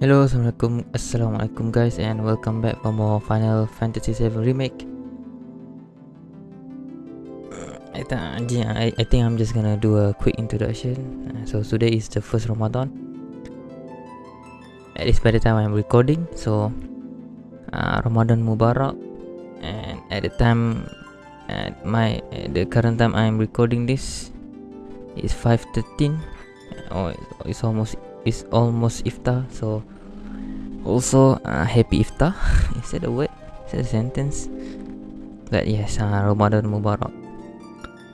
Hello, Assalamualaikum, Assalamualaikum guys and welcome back for more Final Fantasy VII Remake. I, th I, I think I'm just gonna do a quick introduction. Uh, So today is the first Ramadan. At least by the time I'm recording So uh, Ramadan Mubarak. And at the time At my at the current time I'm recording this It's 5.13 Oh, it's almost it's almost iftar so also uh, happy iftar is that a word? Is that a sentence? But yes uh, ramadan mubarak.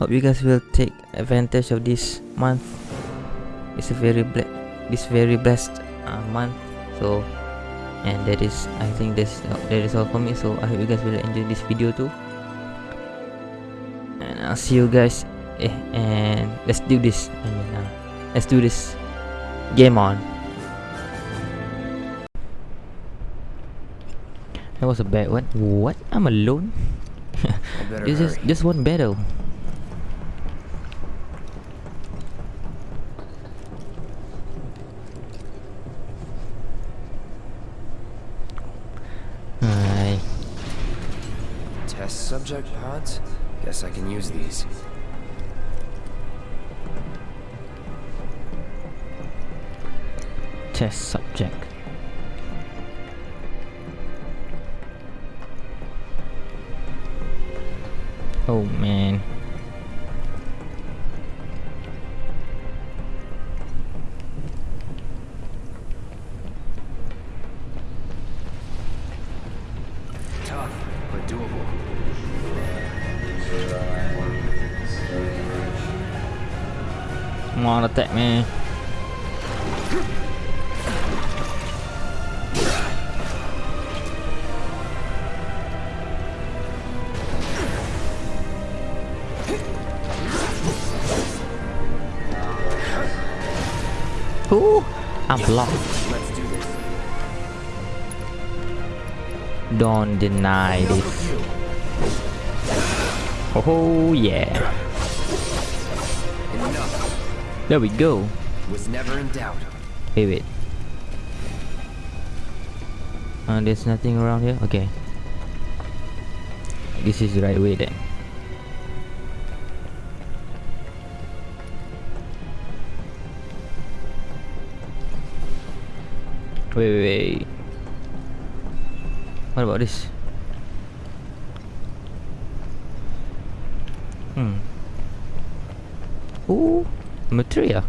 Hope you guys will take advantage of this month. It's a very ble- this very blessed uh, month. So and that is i think this uh, that is all for me. So i hope you guys will enjoy this video too. And i'll see you guys eh, and let's do this. I mean uh, let's do this Game on. That was a bad one. What? I'm alone? it's just, just one battle. Test subject pods? Guess I can use these. Test subject. Oh man. Tough, but doable. Come on, attack me. Ooh, I'm blocked. Let's do this. Don't deny this. Oh yeah. Enough. There we go. Was never in doubt. Wait, wait. Uh, there's nothing around here? Okay. This is the right way then. Wait, wait, wait. What about this? Hmm. Ooh, materia.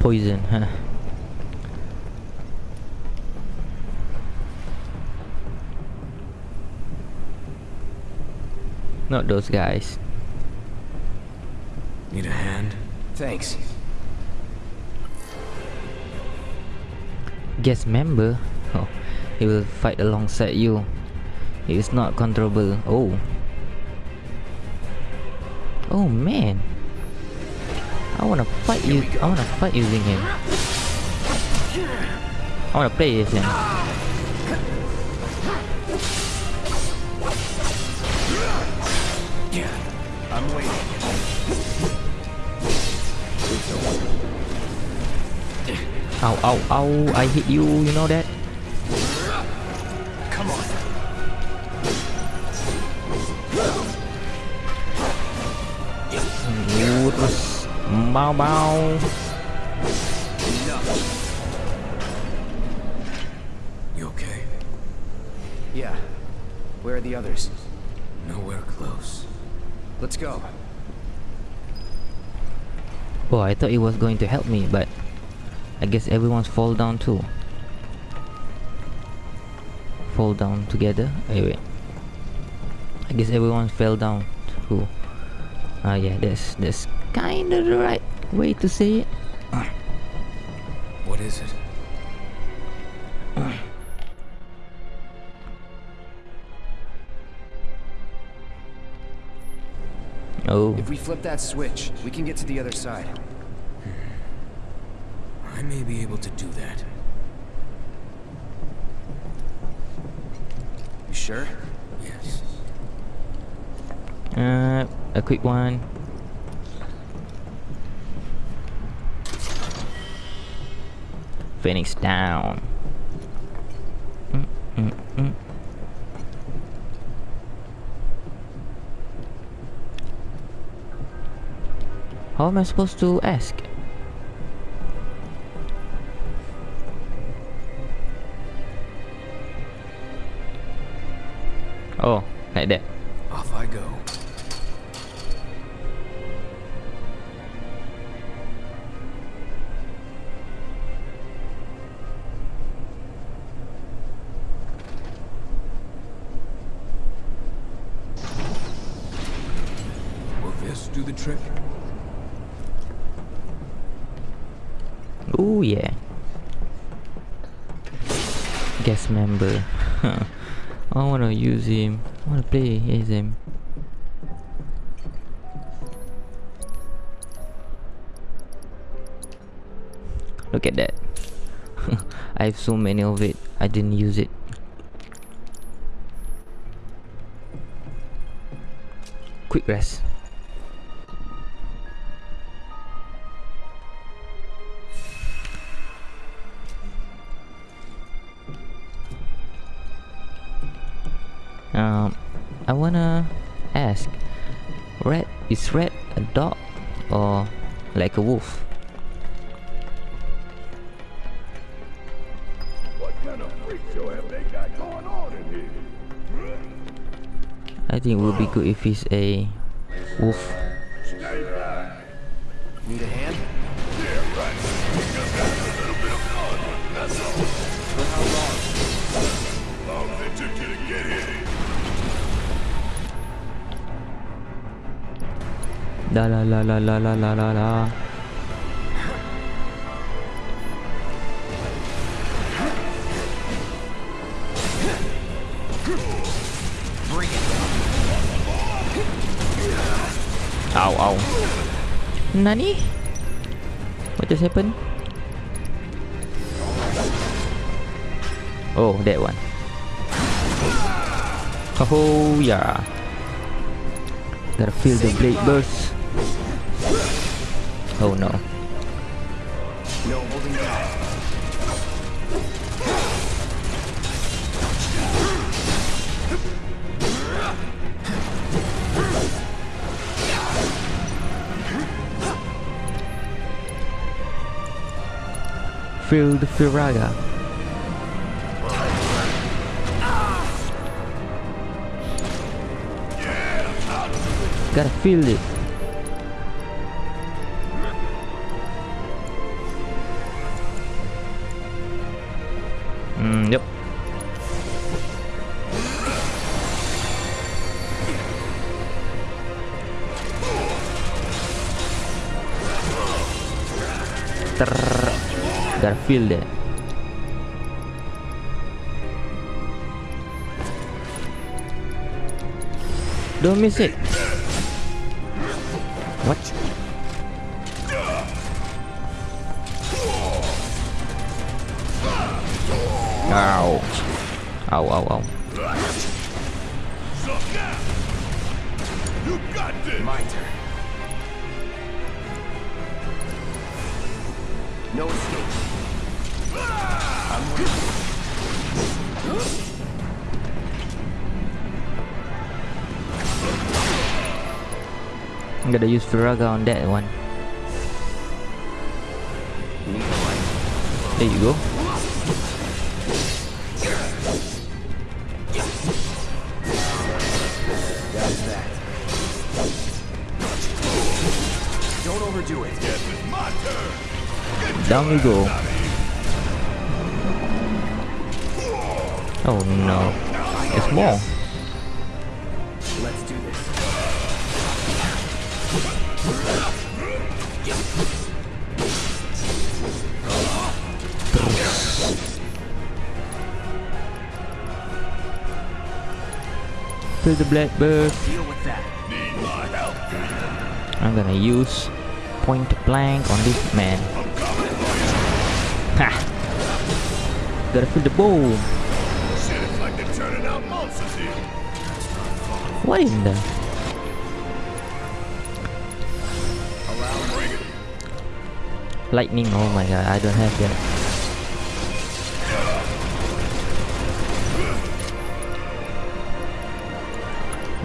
Poison, huh? Not those guys. Need a hand? Thanks. Guest member? Oh, he will fight alongside you. He is not controllable. Oh. Oh man. I wanna fight you. I wanna fight using him. I wanna play as him. Yeah. I'm waiting. Ow, ow, ow! I hit you. You know that? Come on. Ooh, terus mau mau. Enough. You okay? Yeah. Where are the others? Nowhere close. Let's go. Oh, I thought he was going to help me, but I guess everyone's fall down too. Fall down together. Wait. I guess everyone fell down too. Ah, yeah, that's that's kind of the right way to say it. What is it? Oh, If we flip that switch, we can get to the other side. I may be able to do that. You sure? Yes. uh, a quick one. Phoenix down. Mm, mm, mm. How am I supposed to ask? hãy đẹp. Look at that. I have so many of it. I didn't use it. Quick rest. Um, I wanna ask, red is red a dog or like a wolf? Think it would be good if he's a wolf. Need a hand? Yeah, right. Just got a little bit of blood, that's all. For how long? Long as it took you to get here. La la la la la la la la la. Ow ow. Nani? What just happened? Oh, that one. Oh yeah. Gotta feel the blade burst. Oh no. Field Firaga. Gotta feel it. Mm, yep. Trrr. Gotta. Don't miss it. What? Ow. Ow, ow, ow. You got this. My turn. No I'm gonna use Firaga on that one. There you go. Don't overdo it. Down we go. Oh no. It's more. the blackbird. I'm gonna use point blank on this man. Ha! Gotta feel the boom. What is that? Lightning, oh my god, I don't have that.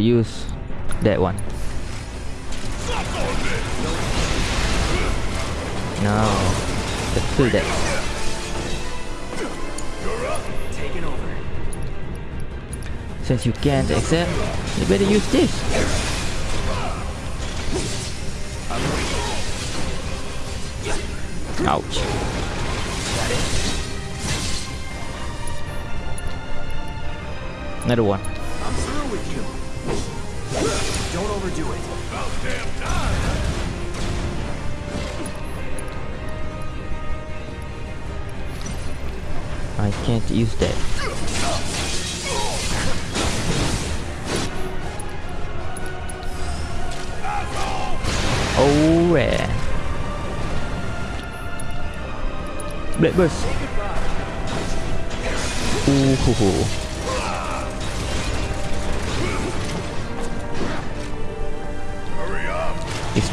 Better use that one. No. Let's do that. Since you can't accept, you better use this. Ouch. Another one. Don't overdo it. About damn time! I can't use that. Oh yeah. Black burst. Ooh hoo hoo.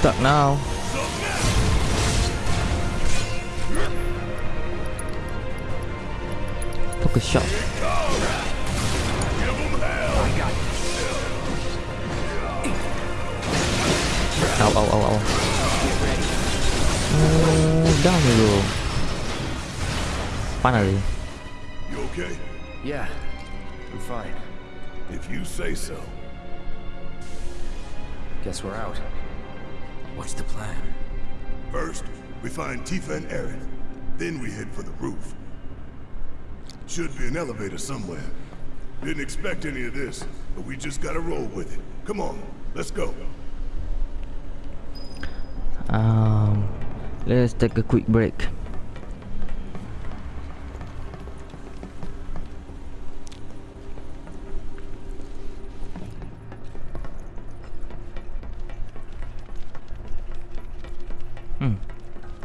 Stuck now. Focus shot. Give them hell! Ow ow ow ow. Oh, down dulu. Panas sih. You okay? Yeah, I'm fine. If you say so. Guess we're out. What's the plan? First, we find Tifa and Aerith. Then we head for the roof. Should be an elevator somewhere. Didn't expect any of this, but we just gotta roll with it. Come on, let's go. Um, let's take a quick break.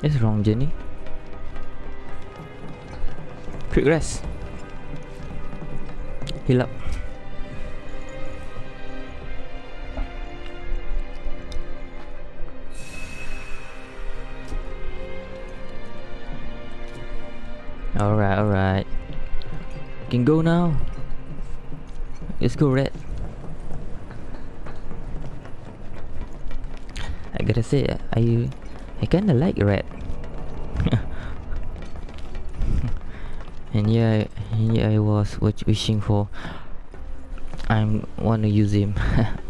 It's wrong Jenny. Quick rest. Heal up. Alright, alright. Can go now. Let's go, Red. I gotta say, I I kinda like Red. and yeah, yeah, I was wishing for. I'm want to use him.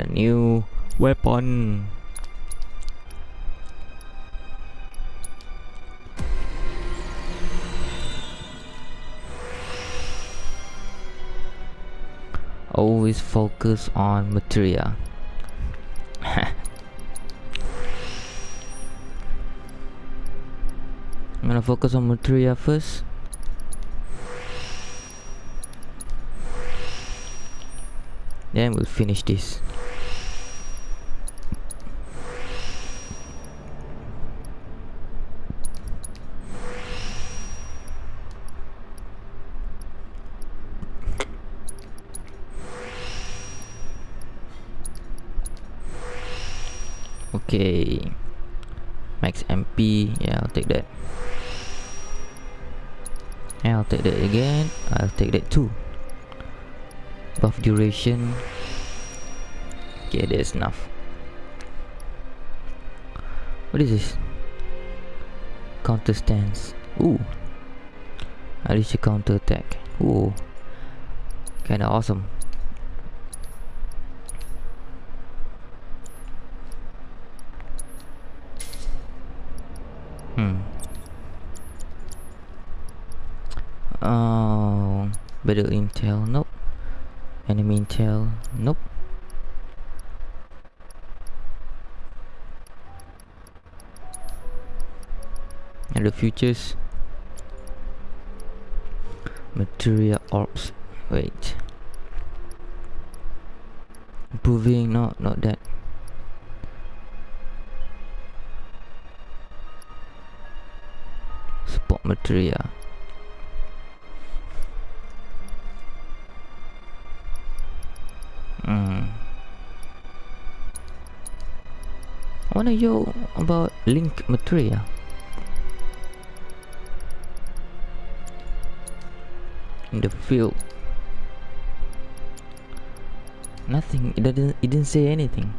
a new weapon. Always focus on materia. I'm gonna focus on materia first. Then we'll finish this. Okay. Max MP. Yeah, I'll take that. Yeah, I'll take that again. I'll take that too. Buff duration. Okay, that's enough. What is this? Counter stance. Ooh. Unleash a counter attack. Ooh. Kinda awesome. Hmm. Oh, battle intel. Nope. Enemy intel. Nope. And the futures. Material orbs. Wait. Improving. No, not that. Support material. Hmm. I wanna know about link material. In the field. Nothing. It didn't. It didn't say anything.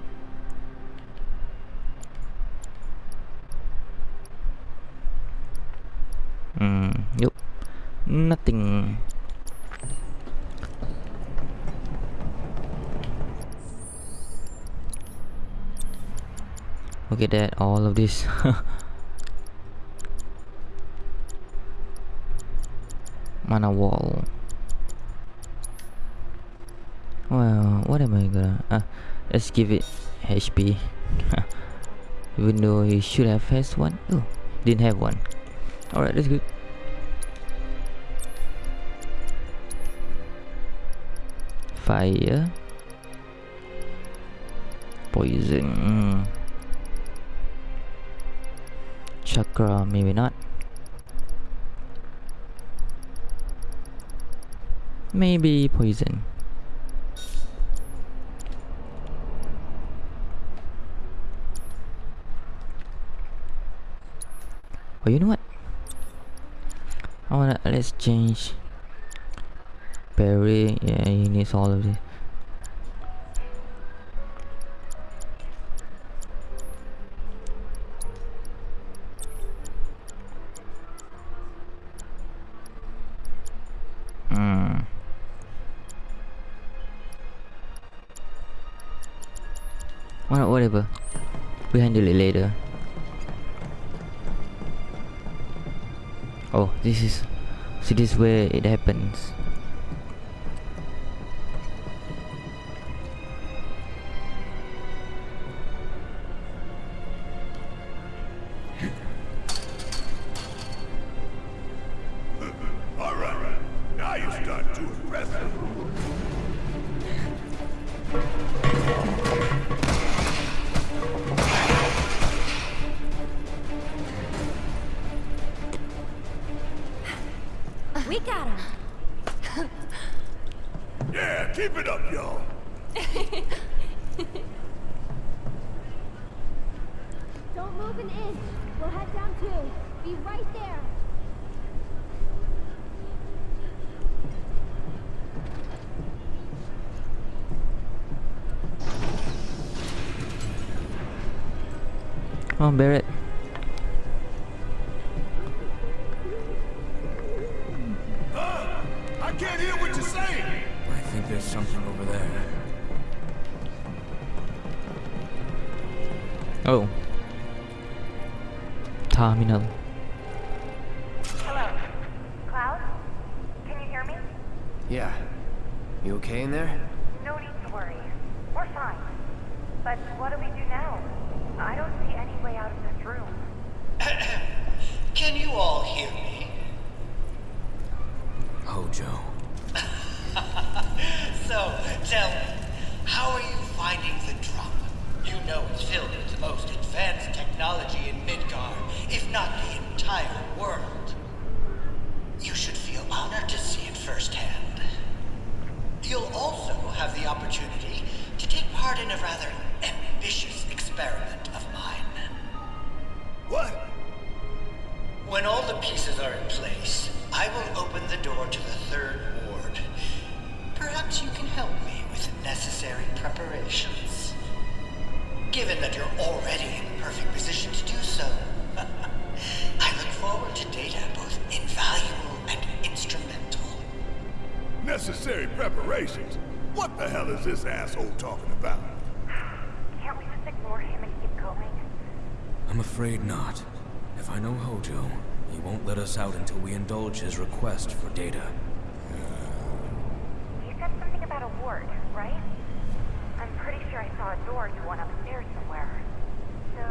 Hmm. Yep. Nothing. Look at that, all of this. Mana wall. Well, what am I gonna... Ah, let's give it HP. Even though he should have has one. Oh, didn't have one. Alright, that's good. Fire. Poison. Chakra, maybe not. Maybe poison. Oh, you know what? I wanna let's change. Perry, yeah, he needs all of this. Hmm. Well, whatever. We handle it later. Oh, this is. See, this is where it happens. Oh, Barret. Necessary preparations? What the hell is this asshole talking about? Can't we just ignore him and keep going? I'm afraid not. If If I know Hojo, he won't let us out until we indulge his request for data. You said something about a ward, right? I'm pretty sure I saw a door to one upstairs somewhere. So,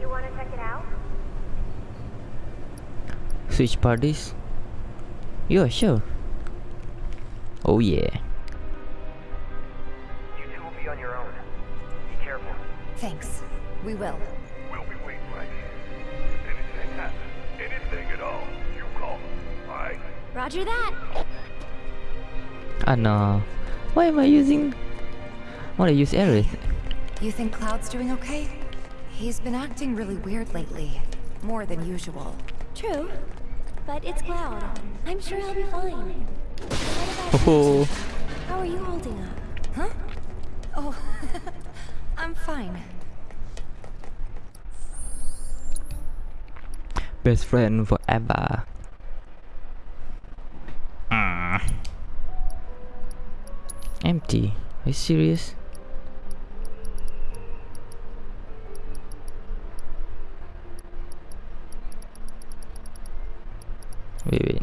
you want to check it out? Switch parties? Yeah, sure. Oh yeah. You two will be on your own. Be careful. Thanks. We will. We'll be waiting right here. If anything happens, anything at all, you call us, alright? Roger that. Ah no. Why am I using... Why do I use Aerith? You think Cloud's doing okay? He's been acting really weird lately. More than usual. True. But it's Cloud. I'm sure he'll be fine. Oh, How are you holding up? Huh? Oh, I'm fine. best friend forever. Ah. Empty. Are you serious? Wait, wait.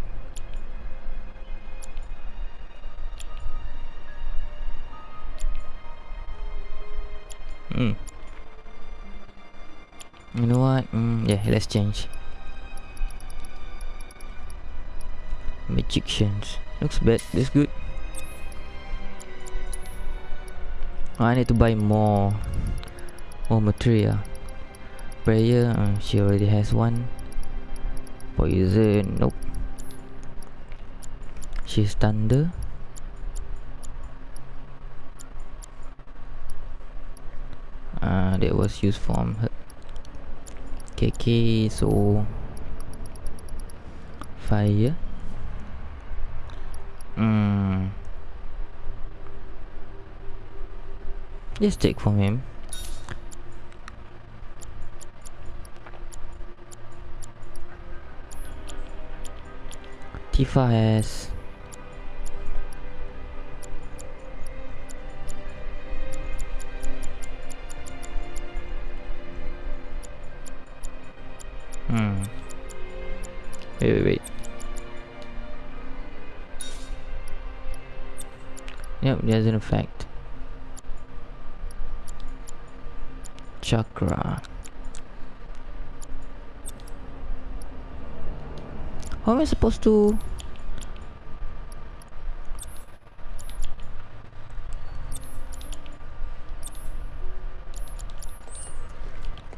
Let's change. Magicians. Looks bad. That's good. Oh, I need to buy more more material. Prayer, uh, she already has one. Poison, nope. She's thunder. Uh, that was used from her. KK, so fire. Hmm. Just take from him. Tifa has Chakra. How am I supposed to?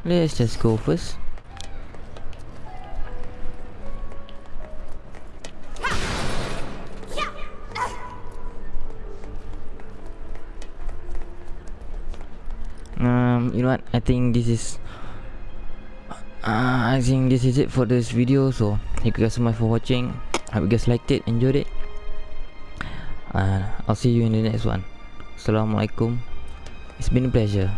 Let's just go first. I think this is uh, i think this is it for this video. So thank you guys so much for watching. Hope you guys liked it enjoyed it. Uh, i'll see you in the next one. Assalamualaikum. It's been a pleasure